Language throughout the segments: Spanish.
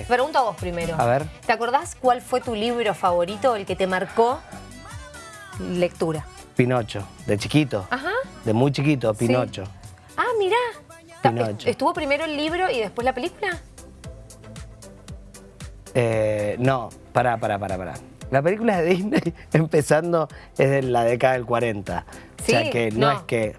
¿Qué? Te pregunto a vos primero. A ver. ¿Te acordás cuál fue tu libro favorito, el que te marcó lectura? Pinocho, de chiquito. Ajá. De muy chiquito, Sí. Pinocho. Ah, mirá. Pinocho. ¿Estuvo primero el libro y después la película? Eh, no, pará, pará, pará, pará. La película de Disney, empezando, es de la década del 40. o Sí, sea que no, no. es que...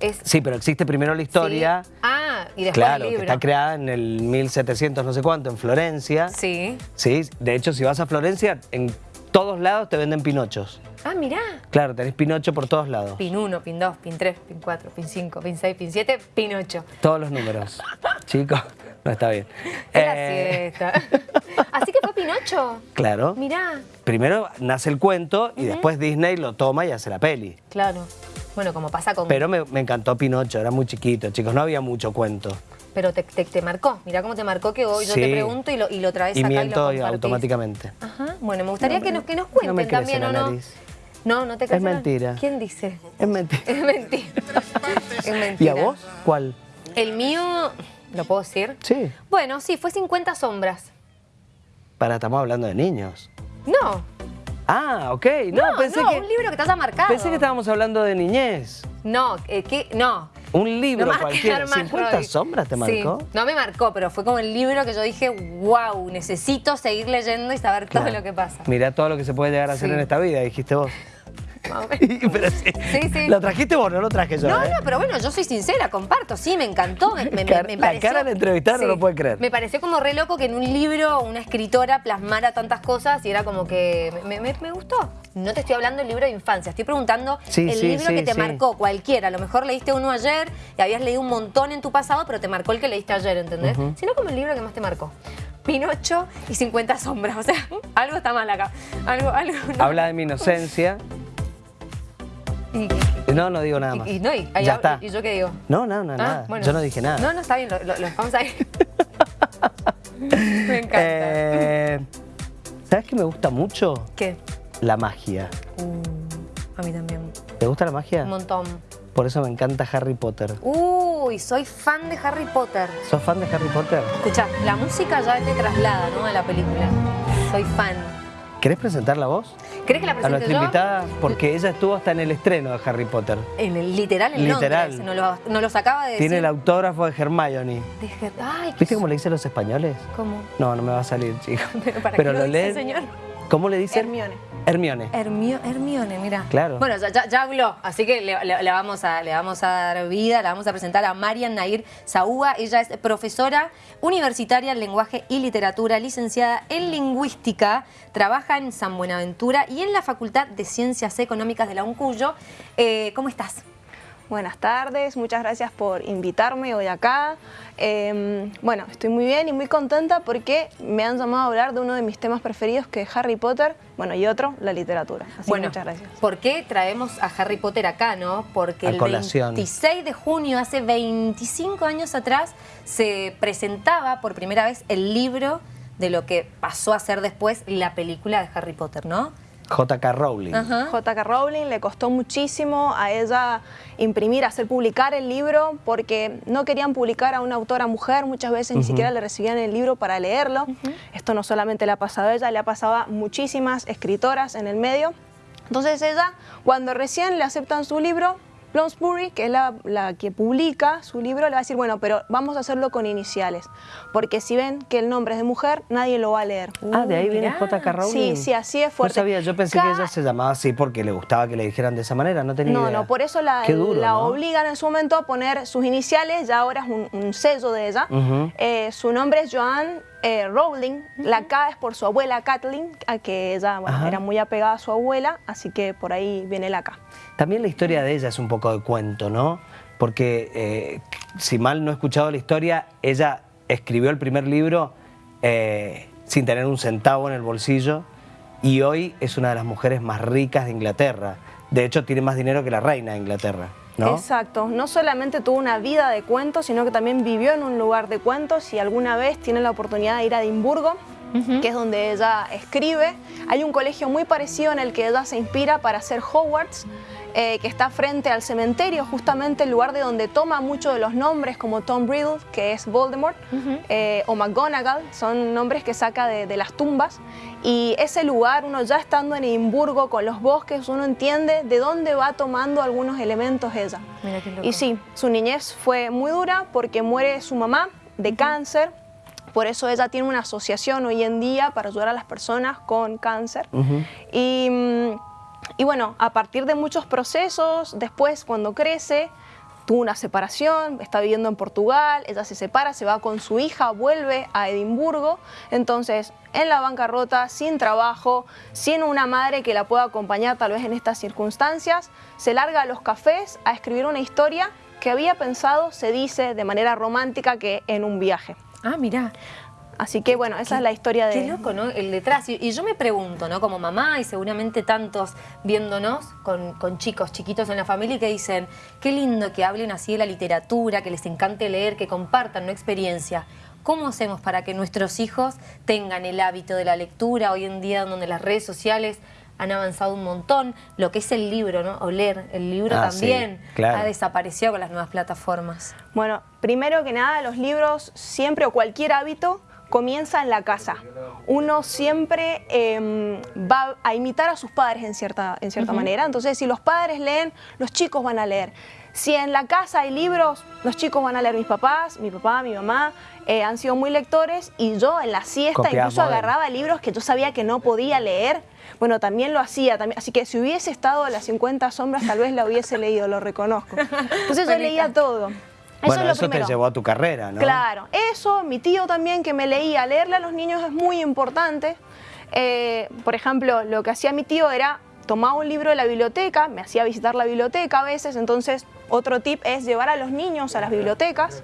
Es, Sí, pero existe primero la historia. Sí. Ah, y después Claro, el que libro. está creada en el 1700 no sé cuánto, en Florencia. Sí. Sí, de hecho, si vas a Florencia, en todos lados te venden pinochos. Ah, mirá. Claro, tenés pinocho por todos lados. Pin 1, pin 2, pin 3, pin 4, pin 5, pin 6, pin 7, pin 8. Todos los números. Chicos, no está bien. Eh. Así que fue Pinocho. Claro. Mirá. Primero nace el cuento y después Disney lo toma y hace la peli. Claro. Bueno, como pasa con... Pero me, me encantó Pinocho, era muy chiquito, chicos, no había mucho cuento. Pero te, te- te marcó. Mirá cómo te marcó que hoy yo te pregunto y lo, y lo traes Y acá miento y lo automáticamente. Ajá. Bueno, me gustaría No que, nos, que nos no cuenten me también, ¿o no? nariz. No, no te crece la- mentira. ¿Quién dice? Es mentira. Es mentira. es ¿Y mentira. a vos? ¿Cuál? El mío, ¿lo puedo decir? Sí. Bueno, sí, fue 50 sombras. Para, estamos hablando de niños. No. Ah, ok. No, No, pensé no, que. un libro que te haya marcado. Pensé que estábamos hablando de niñez. No, eh, ¿qué? No. Un libro No cualquiera. quedar mal, ¿50 Roy. sombras te marcó? Sí, no me marcó, pero fue como el libro que yo dije, wow, necesito seguir leyendo y saber todo lo que pasa. Mirá todo lo que se puede llegar a hacer Sí. en esta vida, dijiste vos. Más o menos. Pero sí. Sí, sí. ¿Lo trajiste vos? No lo traje yo. No, ¿eh? no, pero bueno, yo soy sincera, comparto, sí, me encantó. Me, me- la del entrevistado no lo puede creer. Me pareció como re loco que en un libro una escritora plasmara tantas cosas y era como que me, gustó. No te estoy hablando del libro de infancia, estoy preguntando Sí, el libro que te marcó, cualquiera. A lo mejor leíste uno ayer y habías leído un montón en tu pasado, pero te marcó el que leíste ayer, ¿entendés? Sino como el libro que más te marcó. Pinocho y 50 sombras, o sea, algo está mal acá. Algo, algo. no. Habla de mi inocencia. Y, No, no digo nada más. y- y no, y, ahí ya hablo- está. ¿Y yo qué digo? No, no, no, Ah, nada. bueno. Yo no dije nada. No, no, está bien, lo, lo- lo vamos a ir. Me encanta. Eh, ¿Sabes qué me gusta mucho? ¿Qué? La magia. Uh, a mí también. ¿Te gusta la magia? Un montón. Por eso me encanta Harry Potter. Uy, soy fan de Harry Potter. ¿Sos fan de Harry Potter? Escucha, la música ya te traslada, ¿no? A la película. Soy fan. ¿Querés presentarla vos? ¿Crees que la A presente nuestra yo? invitada, porque ella estuvo hasta en el estreno de Harry Potter. En el literal, en Literal. Londres. Nos lo, nos los acaba de decir. Tiene el autógrafo de Hermione. Dije, ay, qué ¿Viste cómo le dicen los españoles? ¿Cómo? No, no me va a salir, chico. Pero ¿para Pero qué lo lo dice, leen. señor? ¿Cómo le dicen? Hermione. Hermione. Hermio- Hermione, mira. Claro. Bueno, ya, habló, así que le, le- le vamos a, le vamos a dar vida, le vamos a presentar a Marian Nair Saúa. Ella es profesora universitaria en lenguaje y literatura, licenciada en lingüística, trabaja en San Buenaventura y en la Facultad de Ciencias Económicas de la UNCUYO. Eh, ¿Cómo estás? Buenas tardes, muchas gracias por invitarme hoy acá. Eh, bueno, estoy muy bien y muy contenta porque me han llamado a hablar de uno de mis temas preferidos que es Harry Potter, bueno, y otro, la literatura. Así que muchas gracias. ¿Por qué traemos a Harry Potter acá, no? Porque A el colación. 26 de junio, hace 25 años atrás, se presentaba por primera vez el libro de lo que pasó a ser después la película de Harry Potter, ¿no? J.K. Rowling. J.K. Rowling le costó muchísimo a ella imprimir, hacer publicar el libro porque no querían publicar a una autora mujer, muchas veces ni siquiera le recibían el libro para leerlo. Esto no solamente le ha pasado a ella, le ha pasado a muchísimas escritoras en el medio. Entonces ella, cuando recién le aceptan su libro, Bloomsbury, que es la, la que publica su libro, le va a decir, bueno, pero vamos a hacerlo con iniciales, porque si ven que el nombre es de mujer, nadie lo va a leer. Ah, de ahí viene mirá. J.K. Rowling. Sí, sí, así es fuerte. No sabía, yo pensé que ella se llamaba así porque le gustaba que le dijeran de esa manera, no tenía No, idea. no, por eso la, duro, la ¿no? obligan en su momento a poner sus iniciales, ya ahora es un, un sello de ella. Eh, su nombre es Joanne eh, Rowling, la K es por su abuela Kathleen, a que ella bueno, era muy apegada a su abuela, así que por ahí viene la K. También la historia de ella es un poco de cuento, ¿no? Porque, eh, si mal no he escuchado la historia, ella escribió el primer libro eh, sin tener un centavo en el bolsillo y hoy es una de las mujeres más ricas de Inglaterra. De hecho, tiene más dinero que la reina de Inglaterra, Exacto, no solamente tuvo una vida de cuentos, sino que también vivió en un lugar de cuentos y alguna vez tiene la oportunidad de ir a Edimburgo que es donde ella escribe. Hay un colegio muy parecido en el que ella se inspira para hacer Hogwarts, eh, que está frente al cementerio, justamente el lugar de donde toma muchos de los nombres, como Tom Riddle, que es Voldemort, eh, o McGonagall, son nombres que saca de, las tumbas. Y ese lugar, uno ya estando en Edimburgo con los bosques, uno entiende de dónde va tomando algunos elementos ella. y sí, su niñez fue muy dura porque muere su mamá de cáncer, por eso ella tiene una asociación hoy en día para ayudar a las personas con cáncer. y, mm, y bueno, a partir de muchos procesos, después cuando crece, tuvo una separación, está viviendo en Portugal, ella se separa, se va con su hija, vuelve a Edimburgo, entonces en la bancarrota, sin trabajo, sin una madre que la pueda acompañar tal vez en estas circunstancias, se larga a los cafés a escribir una historia que había pensado, se dice de manera romántica, que en un viaje. Ah, mira. Así que bueno, esa es la historia de... Qué loco, ¿no? El detrás. Y, yo me pregunto, ¿no? Como mamá y seguramente tantos viéndonos con, chicos chiquitos en la familia que dicen, qué lindo que hablen así de la literatura, que les encante leer, que compartan una experiencia. ¿Cómo hacemos para que nuestros hijos tengan el hábito de la lectura hoy en día donde las redes sociales han avanzado un montón. Lo que es el libro, ¿no? O leer, el libro ah, también ha desaparecido con las nuevas plataformas. Bueno, primero que nada, los libros siempre o cualquier hábito comienza en la casa. Uno siempre em, va a imitar a sus padres en cierta, en cierta manera. Entonces, si los padres leen, los chicos van a leer. Si en la casa hay libros, los chicos van a leer mis papás, mi papá, mi mamá, eh, han sido muy lectores y yo en la siesta incluso agarraba libros que yo sabía que no podía leer. Bueno, también lo hacía, también, así que si hubiese estado a las 50 sombras tal vez la hubiese leído, lo reconozco. Entonces yo leía todo. Bueno, eso, te llevó a tu carrera, ¿no? Claro, eso, mi tío también que me leía, leerle a los niños es muy importante. Eh, por ejemplo, lo que hacía mi tío era tomaba un libro de la biblioteca, me hacía visitar la biblioteca a veces, entonces otro tip es llevar a los niños a las bibliotecas,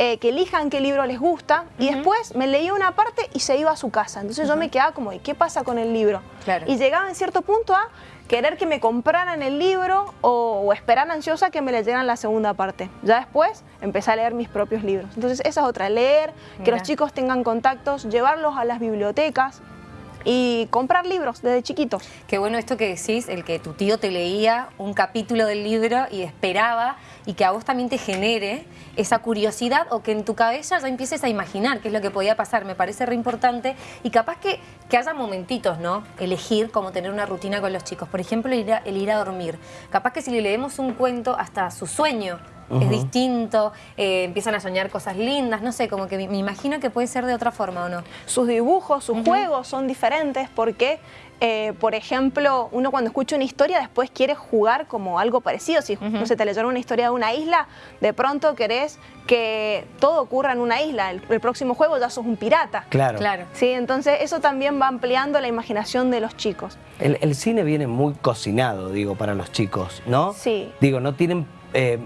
eh, que elijan qué libro les gusta y después me leía una parte y se iba a su casa. Entonces yo me quedaba como, ¿y qué pasa con el libro? Y llegaba en cierto punto a querer que me compraran el libro o, esperar ansiosa que me leyeran la segunda parte. Ya después empecé a leer mis propios libros. Entonces esa es otra, leer, que los chicos tengan contactos, llevarlos a las bibliotecas, y comprar libros desde chiquitos. Qué bueno esto que decís, el que tu tío te leía un capítulo del libro y esperaba y que a vos también te genere esa curiosidad o que en tu cabeza ya empieces a imaginar qué es lo que podía pasar. Me parece re importante y capaz que, que haya momentitos, ¿no? Elegir cómo tener una rutina con los chicos. Por ejemplo, el ir a, el ir a dormir. Capaz que si le leemos un cuento hasta su sueño es distinto, eh, empiezan a soñar cosas lindas, no sé, como que me, imagino que puede ser de otra forma o no. Sus dibujos, sus juegos son diferentes porque, eh, por ejemplo, uno cuando escucha una historia después quiere jugar como algo parecido. Si no se te leyeron una historia de una isla, de pronto querés que todo ocurra en una isla. El, próximo juego ya sos un pirata. Claro. claro. Sí, entonces eso también va ampliando la imaginación de los chicos. El, el cine viene muy cocinado, digo, para los chicos, ¿no? Sí. Digo, no tienen eh,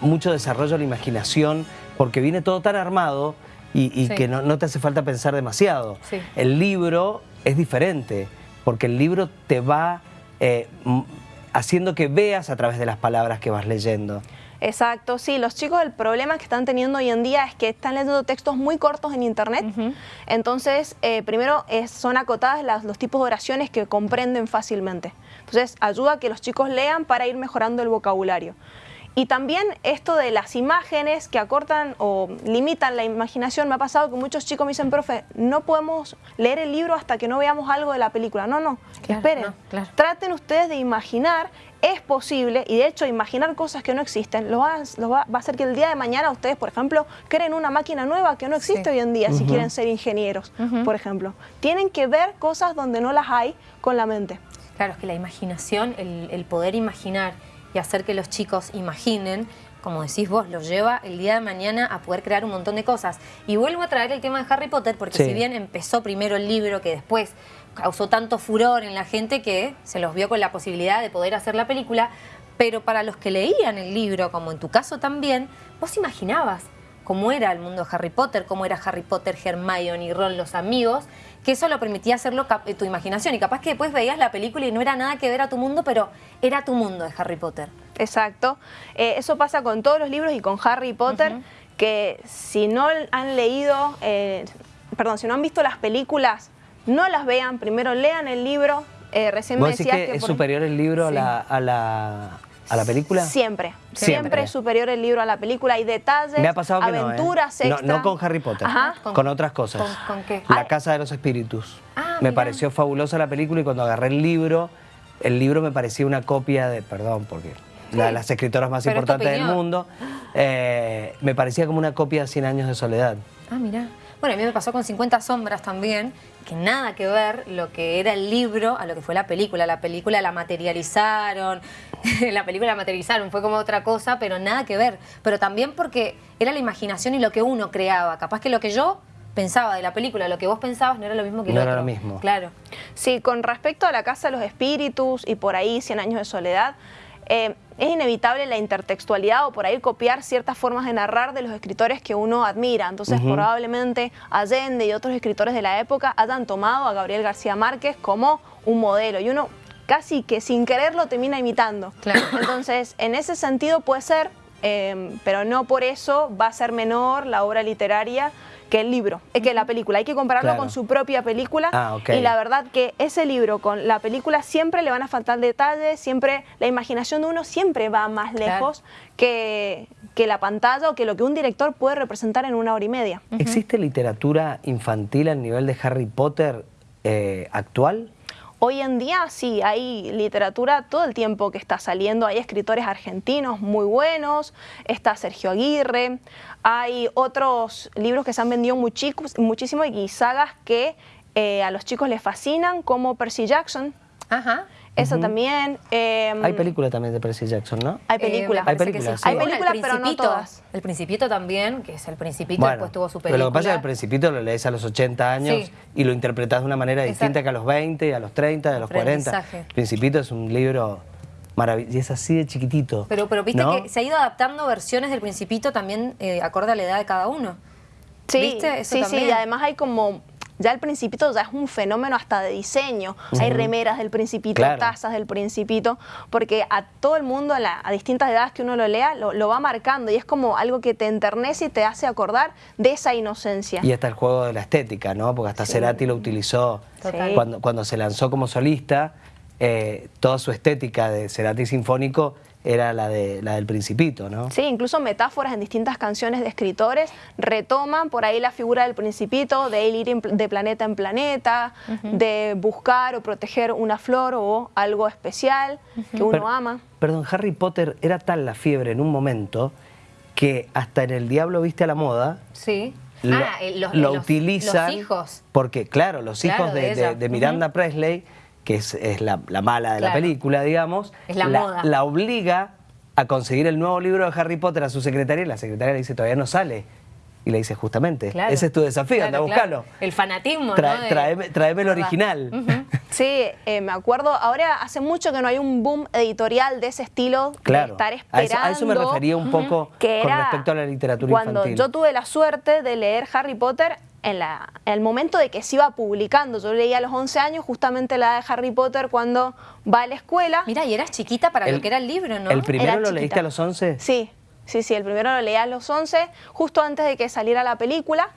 mucho desarrollo de la imaginación, porque viene todo tan armado y, que no, te hace falta pensar demasiado. El libro es diferente, porque el libro te va eh, haciendo que veas a través de las palabras que vas leyendo. Exacto, sí, los chicos el problema que están teniendo hoy en día es que están leyendo textos muy cortos en internet, entonces eh, primero son acotadas los tipos de oraciones que comprenden fácilmente, entonces ayuda a que los chicos lean para ir mejorando el vocabulario. Y también esto de las imágenes que acortan o limitan la imaginación. Me ha pasado que muchos chicos me dicen, profe, no podemos leer el libro hasta que no veamos algo de la película. No, no, esperen. Traten ustedes de imaginar, es posible, y de hecho imaginar cosas que no existen, lo va, va, a hacer que el día de mañana ustedes, por ejemplo, creen una máquina nueva que no existe hoy en día si quieren ser ingenieros, por ejemplo. Tienen que ver cosas donde no las hay con la mente. Claro, es que la imaginación, el poder imaginar y hacer que los chicos imaginen, como decís vos, los lleva el día de mañana a poder crear un montón de cosas. Y vuelvo a traer el tema de Harry Potter, porque si bien empezó primero el libro que después causó tanto furor en la gente que se los vio con la posibilidad de poder hacer la película, pero para los que leían el libro, como en tu caso también, vos imaginabas cómo era el mundo de Harry Potter, cómo era Harry Potter, Hermione y Ron, los amigos, que eso lo permitía hacerlo eh, tu imaginación. Y capaz que después veías la película y no era nada que ver a tu mundo, pero era tu mundo de Harry Potter. Exacto. Eh, eso pasa con todos los libros y con Harry Potter, que si no han leído... Eh, perdón, si no han visto las películas, no las vean, primero lean el libro. Eh, recién me ¿Vos decís decías que, es por- superior el libro a, Sí. la, a, la, a la película? Siempre, Siempre. siempre es superior el libro a la película. Hay detalles, Me ha pasado no, ¿eh? aventuras no, extra. no con Harry Potter, Ajá. con, ¿Con- otras cosas. con- con qué? La Ay. Casa de los Espíritus. Ah, me mirá. pareció fabulosa la película y cuando agarré el libro, el libro me parecía una copia de, perdón, porque la de las escritoras más pero importantes del mundo, eh, me parecía como una copia de 100 años de soledad. Ah, mira. Bueno, a mí me pasó con 50 sombras también, que nada que ver lo que era el libro a lo que fue la película. La película la materializaron, la película la materializaron, fue como otra cosa, pero nada que ver. Pero también porque era la imaginación y lo que uno creaba. Capaz que lo que yo pensaba de la película, lo que vos pensabas no era lo mismo que No lo era otro. lo mismo. Claro. Sí, con respecto a la Casa de los Espíritus y por ahí 100 años de soledad, eh, es inevitable la intertextualidad o por ahí copiar ciertas formas de narrar de los escritores que uno admira. Entonces, probablemente Allende y otros escritores de la época hayan tomado a Gabriel García Márquez como un modelo y uno casi que sin quererlo termina imitando. Claro. Entonces, en ese sentido puede ser, eh, pero no por eso va a ser menor la obra literaria que el libro, eh, que la película. Hay que compararlo Claro. con su propia película Ah, y la verdad que ese libro con la película siempre le van a faltar detalles, siempre la imaginación de uno siempre va más Claro. lejos que, que la pantalla o que lo que un director puede representar en una hora y media. ¿Existe literatura infantil al nivel de Harry Potter eh, actual? Hoy en día sí, hay literatura todo el tiempo que está saliendo, hay escritores argentinos muy buenos, está Sergio Aguirre, hay otros libros que se han vendido muchísimo y sagas que eh, a los chicos les fascinan, como Percy Jackson, Ajá. Eso también. eh, Hay película también de Percy Jackson, ¿no? Hay Eh, película. me parece Hay que películas, sí. sí. Hay Bueno, películas, pero no todas. El Principito también, que es el Principito, Bueno, después tuvo su pero película. lo que pasa es que el Principito lo lees a los 80 años Sí. y lo interpretas de una manera Exacto. distinta que a los 20, a los 30, a los 40. Aprendizaje. El Principito es un libro maravilloso y es así de chiquitito. Pero, pero viste ¿no? que se ha ido adaptando versiones del Principito también eh, acorde a la edad de cada uno. Sí, ¿Viste? Eso sí, sí, también. y además hay como, ya el Principito ya es un fenómeno hasta de diseño. Hay remeras del Principito, Claro. tazas del Principito, porque a todo el mundo, a, la- a distintas edades que uno lo lea, lo, lo va marcando y es como algo que te enternece y te hace acordar de esa inocencia. Y está el juego de la estética, ¿no? Porque hasta Cerati lo utilizó Total. cuando, cuando se lanzó como solista. eh, toda su estética de Cerati sinfónico era la, de, la del Principito, ¿no? Sí, incluso metáforas en distintas canciones de escritores retoman por ahí la figura del principito, de él ir de planeta en planeta, de buscar o proteger una flor o algo especial que uno ama. Perdón, Harry Potter era tal la fiebre en un momento que hasta en El Diablo Viste a la Moda Sí. lo, ah, eh, los, lo los- utilizan. Los hijos. Porque, claro, los Claro, hijos de de, ella. de- de Miranda Presley, que es, es la, la mala de la película, digamos, Es la moda. la obliga a conseguir el nuevo libro de Harry Potter a su secretaria y la secretaria le dice, todavía no sale. Y le dice, justamente, Claro. ese es tu desafío, anda a claro. buscarlo. El fanatismo, Tra- ¿no? De- tráeme el original. Sí, eh, me acuerdo, ahora hace mucho que no hay un boom editorial de ese estilo, Claro. de estar A esperando. eso, a eso me refería un poco que con respecto a la literatura cuando infantil. yo tuve la suerte de leer Harry Potter en, la, en el momento de que se iba publicando. Yo leía a los 11 años justamente la de Harry Potter cuando va a la escuela. Mira, y eras chiquita para El- lo que era el libro, ¿no? ¿El primero Era lo leíste a los 11? Sí, sí, sí, el primero lo leí a los 11, justo antes de que saliera la película.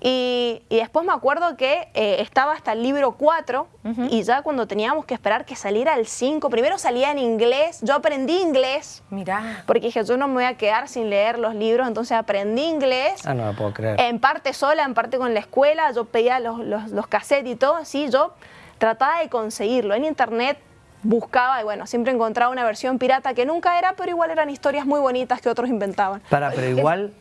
Y, y después me acuerdo que eh, estaba hasta el libro 4 y ya cuando teníamos que esperar que saliera el 5, primero salía en inglés, yo aprendí inglés Mirá. porque dije yo no me voy a quedar sin leer los libros, entonces aprendí inglés. Ah, no lo puedo creer. En parte sola, en parte con la escuela, yo pedía los, los, los cassettes y todo, así yo trataba de conseguirlo. En internet buscaba y bueno, siempre encontraba una versión pirata que nunca era, pero igual eran historias muy bonitas que otros inventaban. Para, pero igual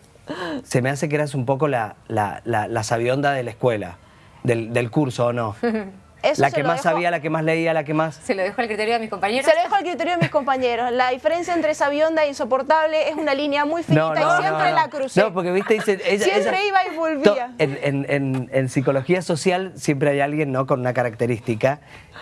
se me hace que eras un poco la, la, la, la sabionda de la escuela, del, del curso, ¿o no? Eso la que más dejo- sabía, la que más leía, la que más... Se lo dejo al criterio de mis compañeros. Se lo dejo al criterio de mis compañeros. La diferencia entre sabionda e insoportable es una línea muy finita y siempre la crucé. No, porque viste, dice, ella, Siempre ella- iba y volvía. to- En, en- en- en psicología social siempre hay alguien ¿no? con una característica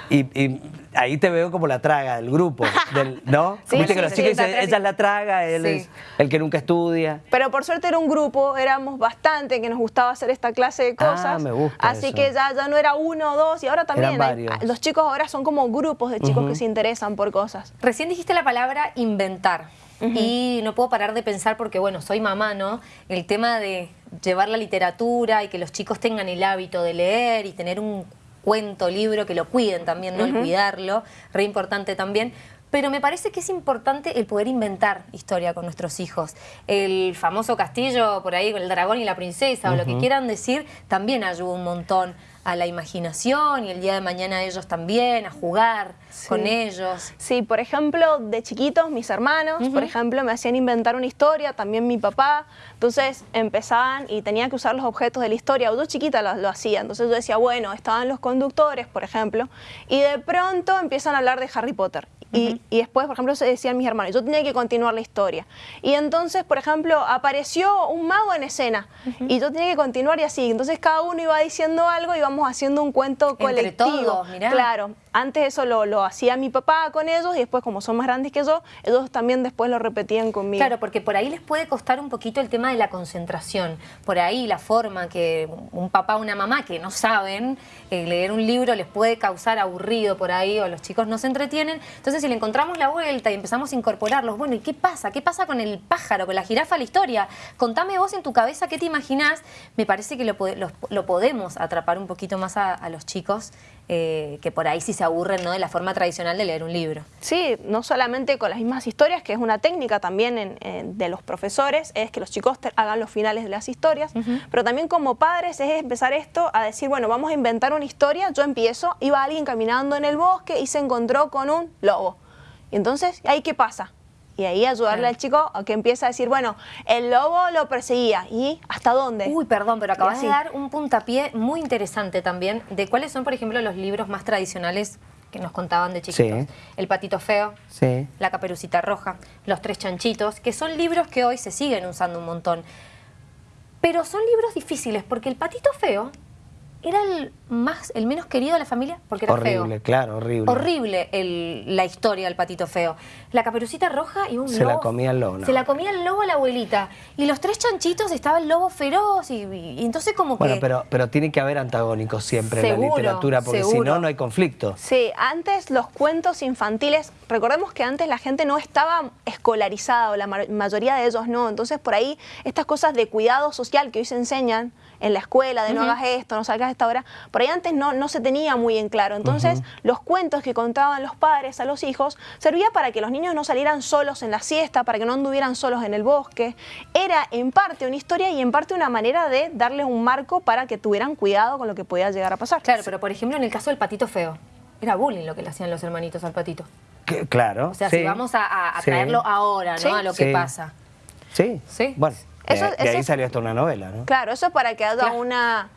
y, y ahí te veo como la traga del grupo, del, ¿no? Sí, viste sí, que los sí, chicos dicen, ella es la traga, él Sí. es el que nunca estudia. Pero por suerte era un grupo, éramos bastante que nos gustaba hacer esta clase de Ah, cosas. me gusta Así eso. que ya, ya no era uno o dos y ahora también Eran hay- varios. los chicos ahora son como grupos de chicos que se interesan por cosas. Recién dijiste la palabra inventar. Y no puedo parar de pensar porque, bueno, soy mamá, ¿no? El tema de, llevar la literatura y que los chicos tengan el hábito de leer y tener un cuento, libro, que lo cuiden también, ¿no? El cuidarlo, re importante también. Pero me parece que es importante el poder inventar historia con nuestros hijos. El famoso castillo por ahí con el dragón y la princesa o lo que quieran decir también ayuda un montón a la imaginación y el día de mañana ellos también, a jugar con ellos. Sí, por ejemplo, de chiquitos, mis hermanos, por ejemplo, me hacían inventar una historia, también mi papá, entonces empezaban y tenía que usar los objetos de la historia, yo chiquita lo, lo hacía, entonces yo decía, bueno, estaban los conductores, por ejemplo, y de pronto empiezan a hablar de Harry Potter y, después, por ejemplo, se decían mis hermanos, yo tenía que continuar la historia. Y entonces, por ejemplo, apareció un mago en escena y yo tenía que continuar y así. Entonces cada uno iba diciendo algo y íbamos haciendo un cuento colectivo. Entre todos, mirá. Claro, antes eso lo, lo, hacía mi papá con ellos y después como son más grandes que yo, ellos también después lo repetían conmigo. Claro, porque por ahí les puede costar un poquito el tema de la concentración. Por ahí la forma que un papá o una mamá que no saben eh, leer un libro les puede causar aburrido por ahí o los chicos no se entretienen. Entonces si le encontramos la vuelta y empezamos a incorporarlos, bueno, ¿y qué pasa? ¿Qué pasa con el pájaro, con la jirafa, la historia? Contame vos en tu cabeza qué te imaginás. Me parece que lo, lo, podemos atrapar un poquito más a, a los chicos eh, que por ahí sí se aburren ¿no? de la forma tradicional de leer un libro. Sí, no solamente con las mismas historias, que es una técnica también de los profesores, es que los chicos hagan los finales de las historias, pero también como padres es empezar esto a decir, bueno, vamos a inventar una historia, yo empiezo, iba alguien caminando en el bosque y se encontró con un lobo. Y entonces, ¿ahí qué pasa? Y ahí ayudarle al chico a que empiece a decir, bueno, el lobo lo perseguía. ¿Y hasta dónde? Uy, perdón, pero acabas de dar un puntapié muy interesante también de cuáles son, por ejemplo, los libros más tradicionales que nos contaban de chiquitos. El patito feo, la caperucita roja, los tres chanchitos, que son libros que hoy se siguen usando un montón. Pero son libros difíciles porque el patito feo era el más el menos querido de la familia porque era horrible, feo. Horrible, claro, horrible. Horrible la historia del patito feo. La caperucita roja y un se lobo. Se la comía el lobo. Se la comía el lobo a la abuelita. Y los tres chanchitos estaba el lobo feroz y, entonces como que... Bueno, pero, pero tiene que haber antagónicos siempre en la literatura porque si no, no hay conflicto. Sí, antes los cuentos infantiles, recordemos que antes la gente no estaba escolarizada o la mayoría de ellos no. Entonces por ahí estas cosas de cuidado social que hoy se enseñan en la escuela, de no hagas esto, no salgas a esta hora, por ahí antes no, no se tenía muy en claro. Entonces, los cuentos que contaban los padres a los hijos servía para que los niños no salieran solos en la siesta, para que no anduvieran solos en el bosque. Era en parte una historia y en parte una manera de darles un marco para que tuvieran cuidado con lo que podía llegar a pasar. Claro, pero por ejemplo en el caso del patito feo, era bullying lo que le hacían los hermanitos al patito. claro. O sea, si vamos a, traerlo ahora, ¿no? A lo que pasa. Sí. Sí. Bueno, de, ahí salió hasta una novela, ¿no? Claro, eso es para que haya una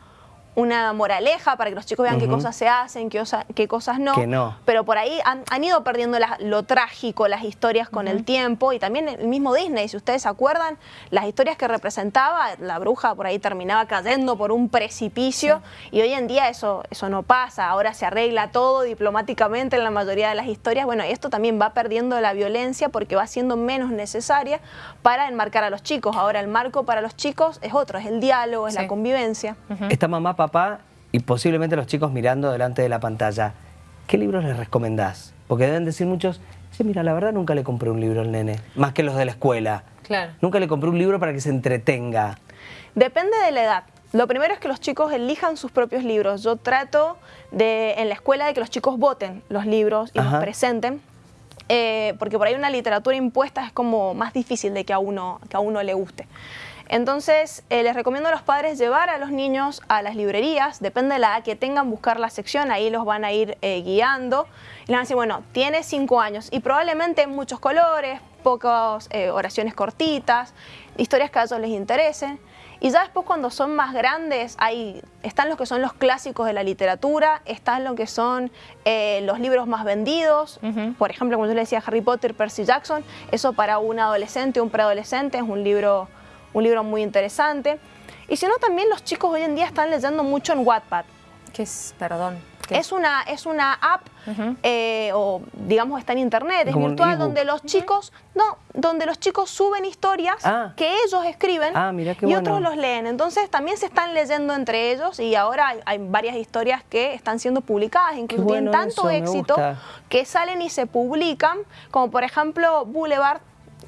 una moraleja para que los chicos vean qué cosas se hacen, qué, qué cosas no. no. Pero por ahí han, ido perdiendo lo trágico, las historias con el tiempo y también el mismo Disney, si ustedes se acuerdan, las historias que representaba, la bruja por ahí terminaba cayendo por un precipicio y hoy en día eso, eso no pasa, ahora se arregla todo diplomáticamente en la mayoría de las historias. Bueno, esto también va perdiendo la violencia porque va siendo menos necesaria para enmarcar a los chicos. Ahora el marco para los chicos es otro, es el diálogo, es la convivencia. Esta mamá papá y posiblemente los chicos mirando delante de la pantalla, ¿qué libros les recomendás? Porque deben decir muchos, sí, mira, la verdad nunca le compré un libro al nene, más que los de la escuela. Claro. Nunca le compré un libro para que se entretenga. Depende de la edad. Lo primero es que los chicos elijan sus propios libros. Yo trato de, en la escuela de que los chicos voten los libros y los presenten. Eh, porque por ahí una literatura impuesta es como más difícil de que a uno, que a uno le guste. Entonces, eh, les recomiendo a los padres llevar a los niños a las librerías, depende de la edad que tengan, buscar la sección, ahí los van a ir eh, guiando. Y les van a decir, bueno, tiene cinco años y probablemente muchos colores, pocas eh, oraciones cortitas, historias que a ellos les interesen. Y ya después cuando son más grandes, hay, están los que son los clásicos de la literatura, están los que son los libros más vendidos. Por ejemplo, como yo le decía, Harry Potter, Percy Jackson, eso para un adolescente, un preadolescente es un libro un libro muy interesante. Y si no, también los chicos hoy en día están leyendo mucho en Wattpad. ¿Qué es, perdón? es, una, es una app, eh, o digamos está en internet, es virtual, donde los chicos, no, donde los chicos suben historias ah. que ellos escriben ah, y otros los leen. Entonces también se están leyendo entre ellos y ahora hay, varias historias que están siendo publicadas, incluso tienen tanto éxito que salen y se publican, como por ejemplo Boulevard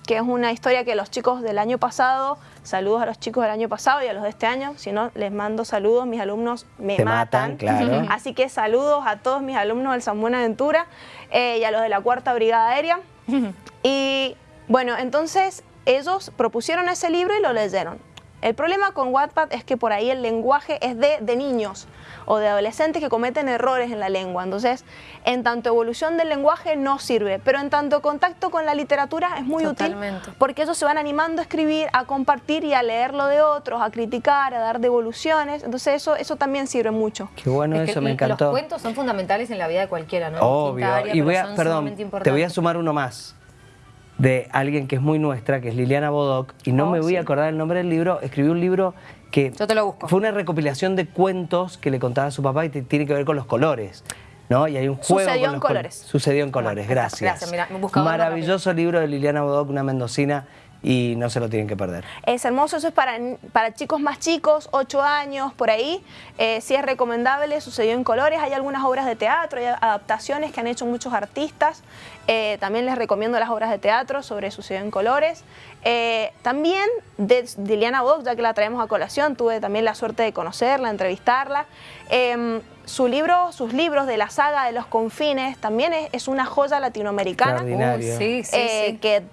que es una historia que los chicos del año pasado, saludos a los chicos del año pasado y a los de este año, si no les mando saludos, mis alumnos me Te matan. matan, claro. Así que saludos a todos mis alumnos del San Buenaventura eh, y a los de la Cuarta Brigada Aérea. y bueno, entonces ellos propusieron ese libro y lo leyeron. El problema con Wattpad es que por ahí el lenguaje es de, de niños o de adolescentes que cometen errores en la lengua. Entonces, en tanto evolución del lenguaje no sirve, pero en tanto contacto con la literatura es muy Totalmente. útil porque ellos se van animando a escribir, a compartir y a leer lo de otros, a criticar, a dar devoluciones. Entonces, eso, eso también sirve mucho. Qué bueno Es que eso, me Los encantó. cuentos son fundamentales en la vida de cualquiera, ¿no? Obvio. área, y voy a, perdón, te voy a sumar uno más de alguien que es muy nuestra, que es Liliana Bodoc, y no Oh, me voy a sí. acordar el nombre del libro. Escribió un libro que Yo te lo busco. fue una recopilación de cuentos que le contaba a su papá y tiene que ver con los colores. ¿No? Y hay un juego Sucedió con en col- colores. Sucedió en colores, gracias. gracias, mira, buscaba uno Maravilloso libro de Liliana Bodoc, una mendocina, y no se lo tienen que perder. Es hermoso, eso es para, para chicos más chicos, 8 años, por ahí. Eh, sí es recomendable, sucedió en colores. Hay algunas obras de teatro, hay adaptaciones que han hecho muchos artistas. Eh, también les recomiendo las obras de teatro sobre Sucedió en colores. Eh, también de, de Liliana Bodoc, ya que la traemos a colación, tuve también la suerte de conocerla, entrevistarla. Eh, su libro, sus libros de la saga de los confines también es, es una joya latinoamericana. Uy, sí, sí, Eh, sí. que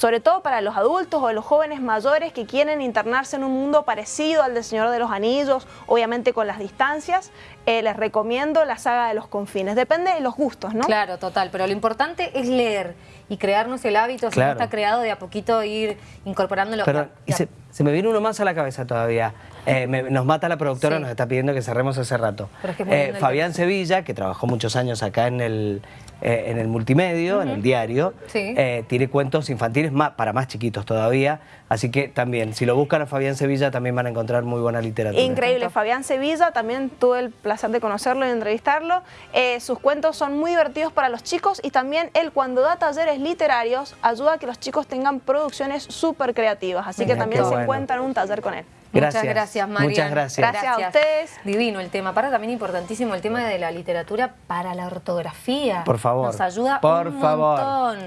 sobre todo para los adultos o los jóvenes mayores que quieren internarse en un mundo parecido al del Señor de los Anillos, obviamente con las distancias, eh, les recomiendo la saga de los confines. Depende de los gustos, ¿no? Claro, total, pero lo importante es leer y crearnos el hábito, si Claro. no está creado, de a poquito ir incorporándolo. Perdón, Ya- y se, se me viene uno más a la cabeza todavía. Eh, me- nos mata la productora, Sí. nos está pidiendo que cerremos hace rato. Pero es que es muy Eh, Fabián Sevilla, que trabajó muchos años acá en el, eh, en el multimedio, en el diario, Sí. eh, tiene cuentos infantiles más, para más chiquitos todavía. Así que también, si lo buscan a Fabián Sevilla, también van a encontrar muy buena literatura. Increíble, Fabián Sevilla, también tuve el placer de conocerlo y entrevistarlo. Eh, sus cuentos son muy divertidos para los chicos y también él cuando da talleres literarios ayuda a que los chicos tengan producciones súper creativas. Así que Mira, también se bueno. encuentran un taller con él. Gracias. Muchas gracias, Marian. Muchas gracias. Gracias a ustedes. Divino el tema. Para también importantísimo el tema de la literatura para la ortografía. Por favor. Nos ayuda Por un favor. montón.